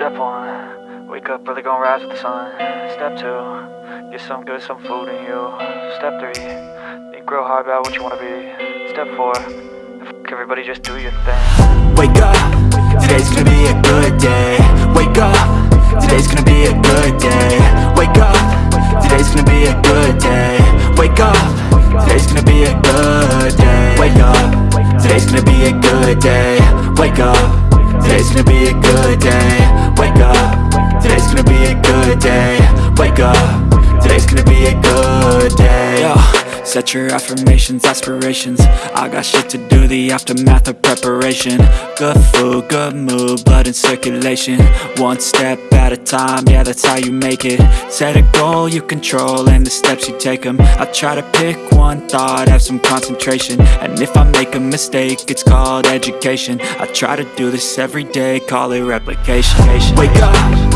Step one, wake up early, gonna rise with the sun. Step two, get some good, some food in you. Step three, think real hard about what you wanna be. Step four, fuck everybody, just do your thing. Wake up, today's gonna be a good day Wake up, today's gonna be a good day Wake up, today's gonna be a good day Wake up, today's gonna be a good day Wake up, today's gonna be a good day Wake up, today's gonna be a good day day. Wake up, today's gonna be a good day. Yo. Set your affirmations, aspirations. I got shit to do, the aftermath of preparation. Good food, good mood, blood in circulation. One step at a time, yeah that's how you make it. Set a goal you control and the steps you take them I try to pick one thought, have some concentration. And if I make a mistake, it's called education. I try to do this every day, call it replication. Wake up,